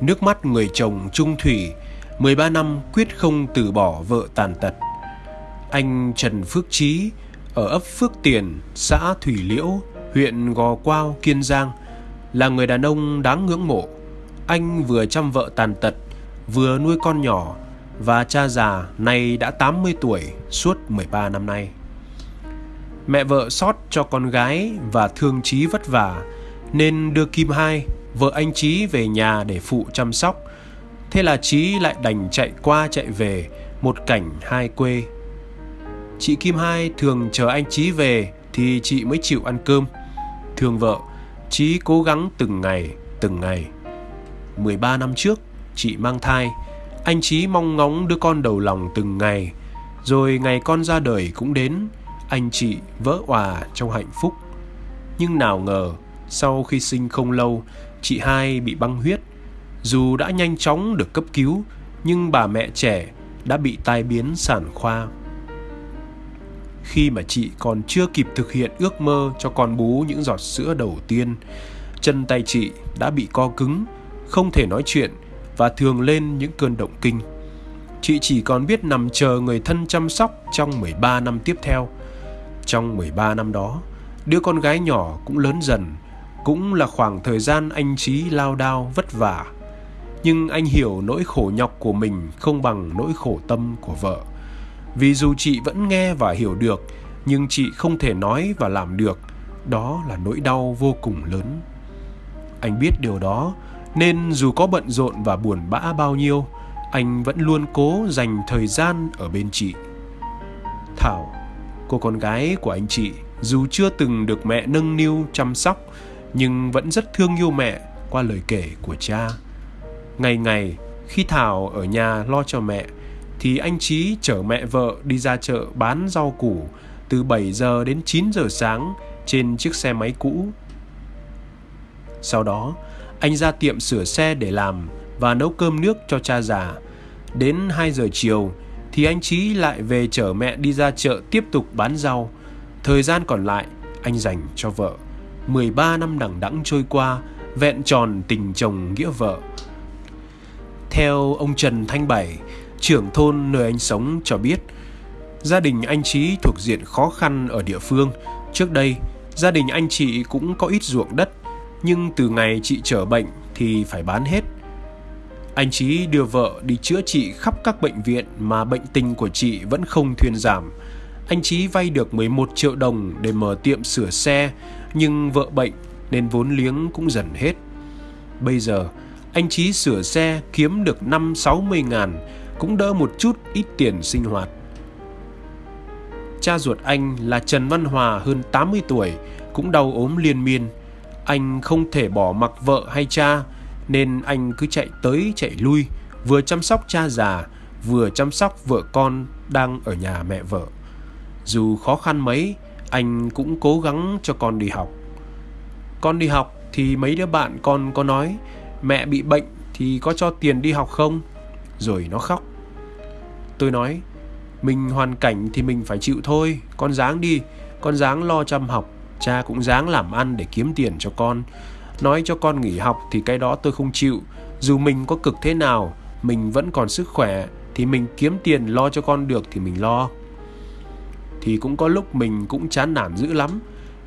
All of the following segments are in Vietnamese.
Nước mắt người chồng trung thủy 13 năm quyết không từ bỏ vợ tàn tật. Anh Trần Phước Trí Ở ấp Phước Tiền, xã Thủy Liễu, huyện Gò Quao, Kiên Giang Là người đàn ông đáng ngưỡng mộ. Anh vừa chăm vợ tàn tật Vừa nuôi con nhỏ Và cha già nay đã 80 tuổi Suốt 13 năm nay. Mẹ vợ sót cho con gái Và thương Trí vất vả Nên đưa Kim Hai Vợ anh Trí về nhà để phụ chăm sóc. Thế là Trí lại đành chạy qua chạy về, Một cảnh hai quê. Chị Kim Hai thường chờ anh Trí về Thì chị mới chịu ăn cơm. Thương vợ Trí cố gắng từng ngày Từng ngày. 13 năm trước, Chị mang thai, Anh Trí mong ngóng đứa con đầu lòng từng ngày. Rồi ngày con ra đời cũng đến, Anh chị vỡ òa trong hạnh phúc. Nhưng nào ngờ, Sau khi sinh không lâu Chị hai bị băng huyết dù đã nhanh chóng được cấp cứu, nhưng bà mẹ trẻ đã bị tai biến sản khoa. Khi mà chị còn chưa kịp thực hiện ước mơ cho con bú những giọt sữa đầu tiên, chân tay chị đã bị co cứng, không thể nói chuyện và thường lên những cơn động kinh. Chị chỉ còn biết nằm chờ người thân chăm sóc trong 13 năm tiếp theo. Trong 13 năm đó, đứa con gái nhỏ cũng lớn dần, cũng là khoảng thời gian anh Trí lao đao, vất vả. Nhưng anh hiểu nỗi khổ nhọc của mình không bằng nỗi khổ tâm của vợ. Vì dù chị vẫn nghe và hiểu được, nhưng chị không thể nói và làm được. Đó là nỗi đau vô cùng lớn. Anh biết điều đó, nên dù có bận rộn và buồn bã bao nhiêu, anh vẫn luôn cố dành thời gian ở bên chị. Thảo, cô con gái của anh chị, dù chưa từng được mẹ nâng niu, chăm sóc nhưng vẫn rất thương yêu mẹ qua lời kể của cha Ngày ngày, khi Thảo ở nhà lo cho mẹ, thì anh Trí chở mẹ vợ đi ra chợ bán rau củ từ 7 giờ đến 9 giờ sáng trên chiếc xe máy cũ. Sau đó, anh ra tiệm sửa xe để làm và nấu cơm nước cho cha già. Đến 2 giờ chiều thì anh Trí lại về chở mẹ đi ra chợ tiếp tục bán rau. Thời gian còn lại, anh dành cho vợ. 13 năm đằng đẵng trôi qua, vẹn tròn tình chồng nghĩa vợ. Theo ông Trần Thanh Bảy, trưởng thôn nơi anh sống cho biết, gia đình anh Trí thuộc diện khó khăn ở địa phương. Trước đây, gia đình anh chị cũng có ít ruộng đất, nhưng từ ngày chị trở bệnh thì phải bán hết. Anh Trí đưa vợ đi chữa trị khắp các bệnh viện mà bệnh tình của chị vẫn không thuyên giảm. Anh Trí vay được 11 triệu đồng để mở tiệm sửa xe, nhưng vợ bệnh nên vốn liếng cũng dần hết. Bây giờ, anh Chí sửa xe kiếm được 5-60 ngàn, cũng đỡ một chút ít tiền sinh hoạt. Cha ruột anh là Trần Văn Hòa hơn 80 tuổi, cũng đau ốm liên miên. Anh không thể bỏ mặc vợ hay cha, nên anh cứ chạy tới chạy lui, vừa chăm sóc cha già, vừa chăm sóc vợ con đang ở nhà mẹ vợ. Dù khó khăn mấy, anh cũng cố gắng cho con đi học. Con đi học thì mấy đứa bạn con có nói mẹ bị bệnh thì có cho tiền đi học không? Rồi nó khóc. Tôi nói, mình hoàn cảnh thì mình phải chịu thôi, con dáng đi, con dáng lo chăm học, cha cũng dáng làm ăn để kiếm tiền cho con. Nói cho con nghỉ học thì cái đó tôi không chịu, dù mình có cực thế nào, mình vẫn còn sức khỏe thì mình kiếm tiền lo cho con được thì mình lo. Thì cũng có lúc mình cũng chán nản dữ lắm,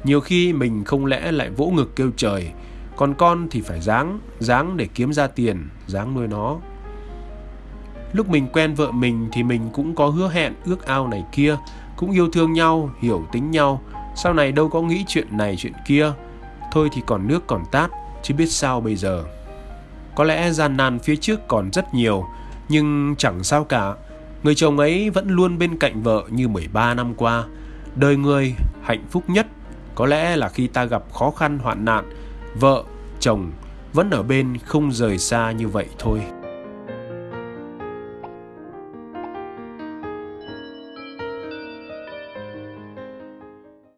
nhiều khi mình không lẽ lại vỗ ngực kêu trời, còn con thì phải dáng dáng để kiếm ra tiền dáng nuôi nó. Lúc mình quen vợ mình thì mình cũng có hứa hẹn ước ao này kia cũng yêu thương nhau hiểu tính nhau. Sau này đâu có nghĩ chuyện này chuyện kia thôi thì còn nước còn tát chứ biết sao bây giờ. Có lẽ gian nan phía trước còn rất nhiều nhưng chẳng sao cả người chồng ấy vẫn luôn bên cạnh vợ như 13 năm qua đời người hạnh phúc nhất có lẽ là khi ta gặp khó khăn hoạn nạn vợ, chồng vẫn ở bên không rời xa như vậy thôi.